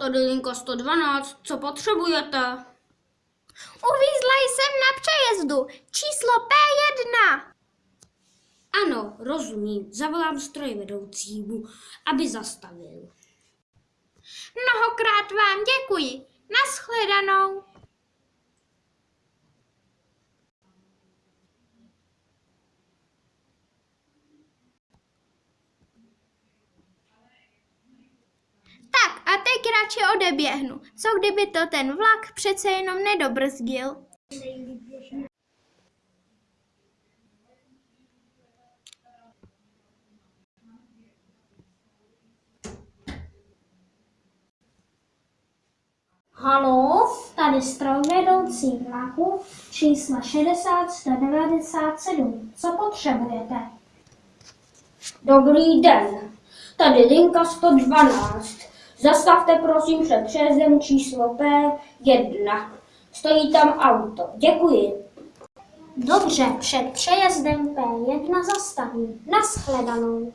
Tady linka 112, co potřebujete? Uvízla jsem na přejezdu. Číslo P1. Ano, rozumím, zavolám strojvedoucímu, aby zastavil. Mnohokrát vám děkuji. Naschledanou. Radši odeběhnu. Co kdyby to ten vlak přece jenom nedobrzdil? Halo, tady strojvedoucí vlaku číslo 60 Co potřebujete? Dobrý den, tady linka 112. Zastavte prosím před přejezdem číslo P1. Stojí tam auto. Děkuji. Dobře, před přejezdem P1 zastavím. Naschledanou.